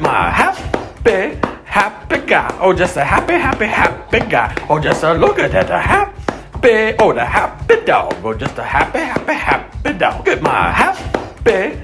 my happy, happy guy. Oh, just a happy, happy, happy guy. Oh, just a look at that, a happy, oh, the happy dog. Oh, just a happy, happy, happy dog. Get my happy,